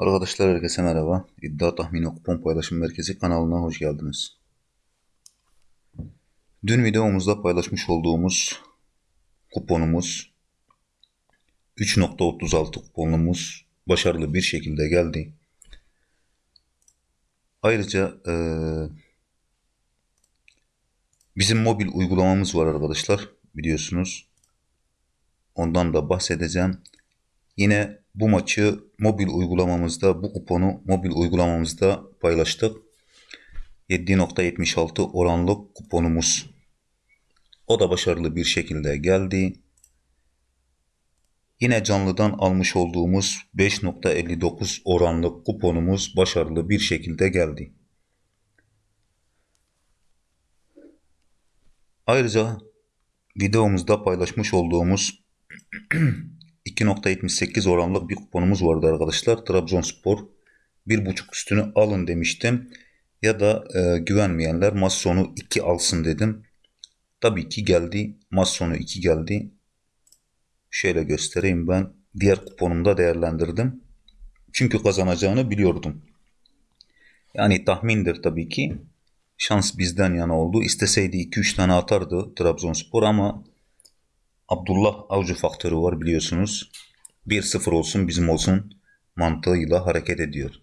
Arkadaşlar herkese merhaba. İddia Tahmini Kupon Paylaşım Merkezi kanalına hoş geldiniz. Dün videomuzda paylaşmış olduğumuz kuponumuz 3.36 kuponumuz başarılı bir şekilde geldi. Ayrıca eee, bizim mobil uygulamamız var arkadaşlar biliyorsunuz. Ondan da bahsedeceğim. Yine bu maçı mobil uygulamamızda, bu kuponu mobil uygulamamızda paylaştık. 7.76 oranlı kuponumuz. O da başarılı bir şekilde geldi. Yine canlıdan almış olduğumuz 5.59 oranlı kuponumuz başarılı bir şekilde geldi. Ayrıca videomuzda paylaşmış olduğumuz 2.78 oranlık bir kuponumuz vardı arkadaşlar. Trabzonspor 1.5 üstünü alın demiştim. Ya da e, güvenmeyenler maç sonu 2 alsın dedim. Tabii ki geldi. Maç sonu 2 geldi. Şöyle göstereyim ben. Diğer kuponumda değerlendirdim. Çünkü kazanacağını biliyordum. Yani tahmindir tabii ki. Şans bizden yana oldu. İsteseydi 2-3 tane atardı Trabzonspor ama Abdullah Avcı faktörü var biliyorsunuz. 1-0 olsun bizim olsun mantığıyla hareket ediyor.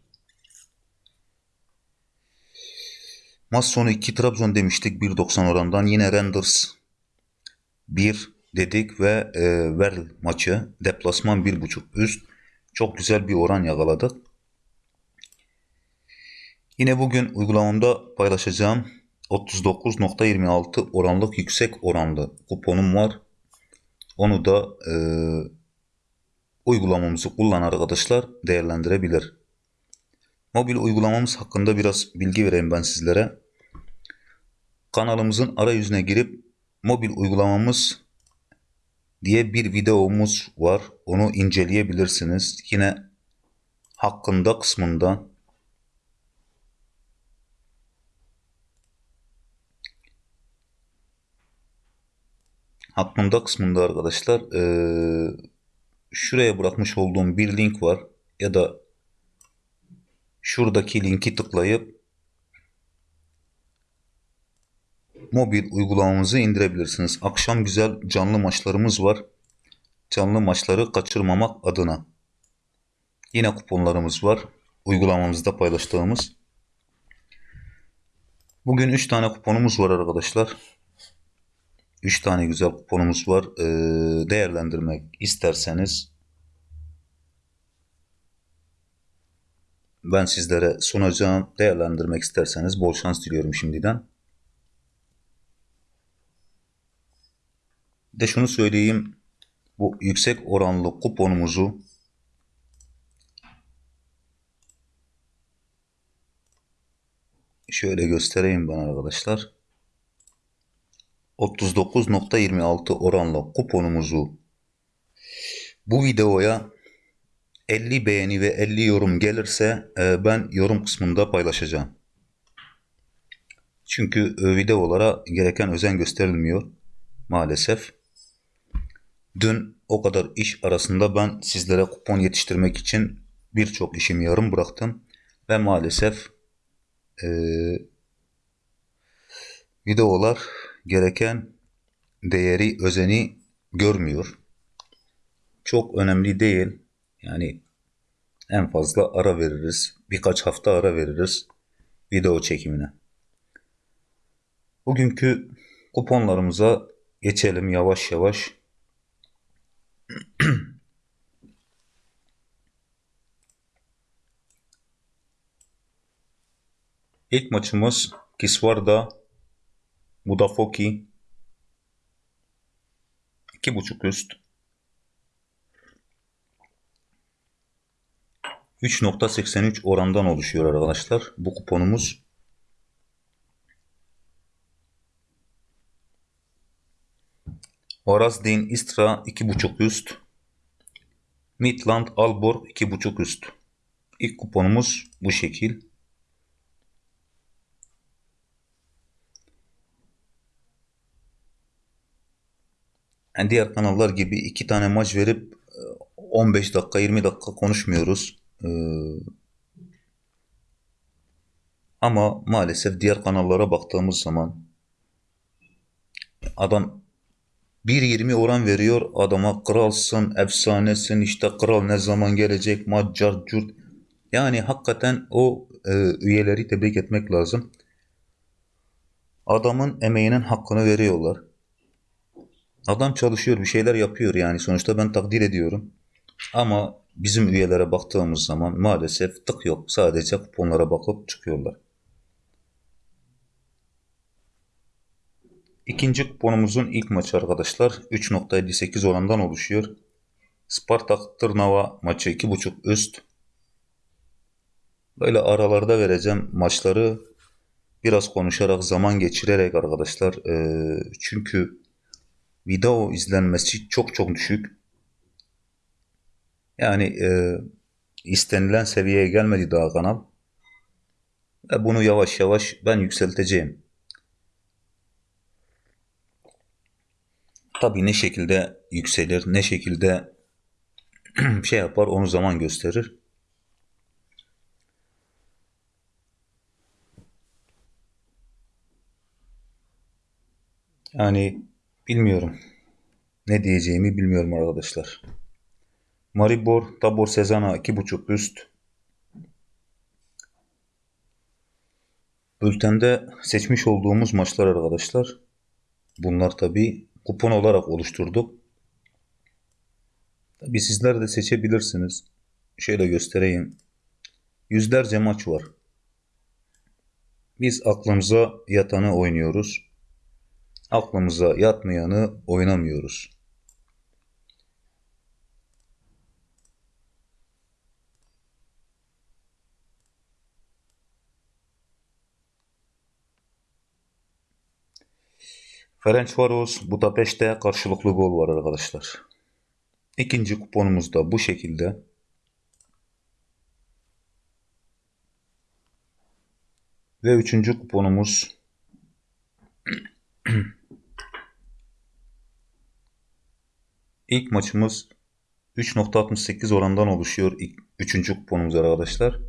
Maç sonu 2 Trabzon demiştik 1.90 orandan. Yine Renders 1 dedik ve e, Verl maçı deplasman 1.5 üst. Çok güzel bir oran yakaladık. Yine bugün uygulamamda paylaşacağım 39.26 oranlık yüksek oranlı kuponum var. Onu da e, uygulamamızı kullanan arkadaşlar değerlendirebilir. Mobil uygulamamız hakkında biraz bilgi vereyim ben sizlere. Kanalımızın arayüzüne girip mobil uygulamamız diye bir videomuz var. Onu inceleyebilirsiniz. Yine hakkında kısmında hakkında kısmında arkadaşlar eee, şuraya bırakmış olduğum bir link var ya da şuradaki linki tıklayıp mobil uygulamamızı indirebilirsiniz. Akşam güzel canlı maçlarımız var. Canlı maçları kaçırmamak adına. Yine kuponlarımız var. Uygulamamızda paylaştığımız. Bugün 3 tane kuponumuz var arkadaşlar. 3 tane güzel kuponumuz var. Ee, değerlendirmek isterseniz ben sizlere sunacağım. Değerlendirmek isterseniz bol şans diliyorum şimdiden. De şunu söyleyeyim. Bu yüksek oranlı kuponumuzu şöyle göstereyim ben arkadaşlar. 39.26 oranla kuponumuzu bu videoya 50 beğeni ve 50 yorum gelirse e, ben yorum kısmında paylaşacağım. Çünkü e, videolara gereken özen gösterilmiyor maalesef. Dün o kadar iş arasında ben sizlere kupon yetiştirmek için birçok işimi yarım bıraktım ve maalesef e, videolar gereken değeri, özeni görmüyor. Çok önemli değil. Yani en fazla ara veririz. Birkaç hafta ara veririz video çekimine. Bugünkü kuponlarımıza geçelim yavaş yavaş. İlk maçımız Kisvarda Budafoki 2.5 üst. 3.83 orandan oluşuyor arkadaşlar. Bu kuponumuz. Varazdin Istra 2.5 üst. Midland Alborg 2.5 üst. İlk kuponumuz bu şekil. Yani diğer kanallar gibi iki tane maç verip e, 15 dakika 20 dakika konuşmuyoruz. Ee, ama maalesef diğer kanallara baktığımız zaman adam 1.20 oran veriyor adama kralsın, efsanesin, işte kral ne zaman gelecek, maccar, cürt. Yani hakikaten o e, üyeleri tebrik etmek lazım. Adamın emeğinin hakkını veriyorlar. Adam çalışıyor, bir şeyler yapıyor yani. Sonuçta ben takdir ediyorum. Ama bizim üyelere baktığımız zaman maalesef tık yok. Sadece kuponlara bakıp çıkıyorlar. İkinci kuponumuzun ilk maçı arkadaşlar 3.58 orandan oluşuyor. Spartak Tırnava maçı 2.5 üst. Böyle aralarda vereceğim maçları biraz konuşarak zaman geçirerek arkadaşlar. Çünkü video izlenmesi çok çok düşük. Yani e, istenilen seviyeye gelmedi daha kanal. Ve bunu yavaş yavaş ben yükselteceğim. Tabii ne şekilde yükselir, ne şekilde şey yapar onu zaman gösterir. Yani bilmiyorum. Ne diyeceğimi bilmiyorum arkadaşlar. Maribor, Tabor Sezana 2.5 üst. Bültende seçmiş olduğumuz maçlar arkadaşlar. Bunlar tabi kupon olarak oluşturduk. Tabi sizler de seçebilirsiniz. Şöyle göstereyim. Yüzlerce maç var. Biz aklımıza yatanı oynuyoruz. Aklımıza yatmayanı oynamıyoruz. Ferencvaros Budapeşte karşılıklı gol var arkadaşlar. İkinci kuponumuz da bu şekilde. Ve üçüncü kuponumuz ilk maçımız 3.68 orandan oluşuyor. İlk, üçüncü kuponumuz arkadaşlar.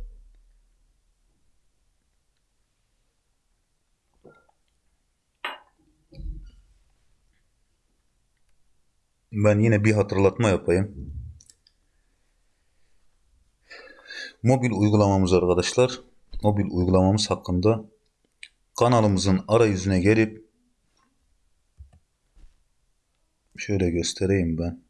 Ben yine bir hatırlatma yapayım. Mobil uygulamamız arkadaşlar. Mobil uygulamamız hakkında kanalımızın arayüzüne gelip şöyle göstereyim ben.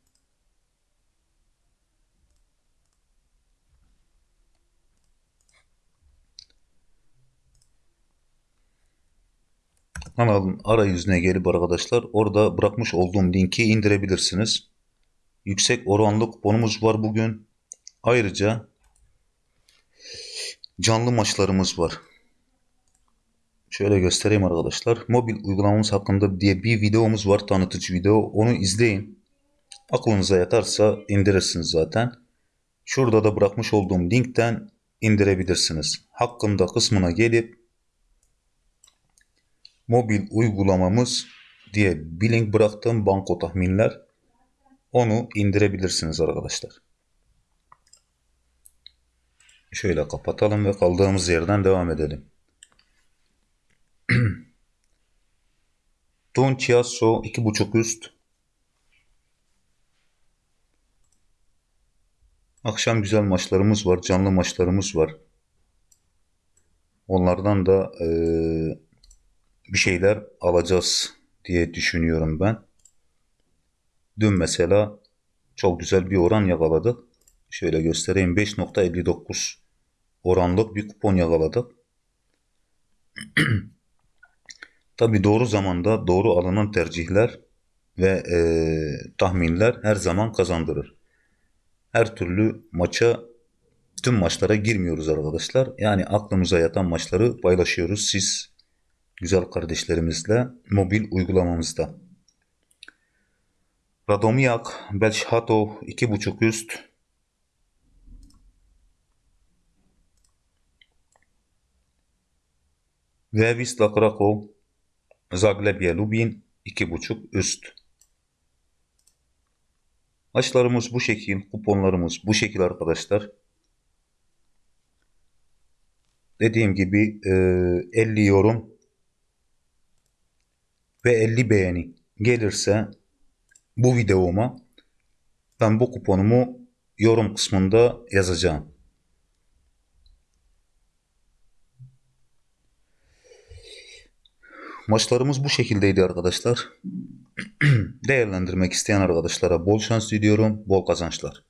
kanalın arayüzüne gelip arkadaşlar orada bırakmış olduğum linki indirebilirsiniz. Yüksek oranlı kuponumuz var bugün. Ayrıca canlı maçlarımız var. Şöyle göstereyim arkadaşlar. Mobil uygulamamız hakkında diye bir videomuz var. Tanıtıcı video. Onu izleyin. Aklınıza yatarsa indirirsiniz zaten. Şurada da bırakmış olduğum linkten indirebilirsiniz. Hakkında kısmına gelip mobil uygulamamız diye bir link bıraktım banko tahminler. Onu indirebilirsiniz arkadaşlar. Şöyle kapatalım ve kaldığımız yerden devam edelim. Don Chiasso 2.5 üst. Akşam güzel maçlarımız var. Canlı maçlarımız var. Onlardan da ee, bir şeyler alacağız diye düşünüyorum ben. Dün mesela çok güzel bir oran yakaladık. Şöyle göstereyim 5.59 oranlık bir kupon yakaladık. Tabi doğru zamanda doğru alınan tercihler ve e, tahminler her zaman kazandırır. Her türlü maça tüm maçlara girmiyoruz arkadaşlar. Yani aklımıza yatan maçları paylaşıyoruz. Siz güzel kardeşlerimizle mobil uygulamamızda. Radomiak, Belşhatov 2.5 üst. Ve Wisla Krakow, Zagrebia Lubin 2.5 üst. Maçlarımız bu şekil, kuponlarımız bu şekil arkadaşlar. dediğim gibi e, 50 yorum ve 50 beğeni gelirse bu videoma ben bu kuponumu yorum kısmında yazacağım. Maçlarımız bu şekildeydi arkadaşlar. Değerlendirmek isteyen arkadaşlara bol şans diliyorum, bol kazançlar.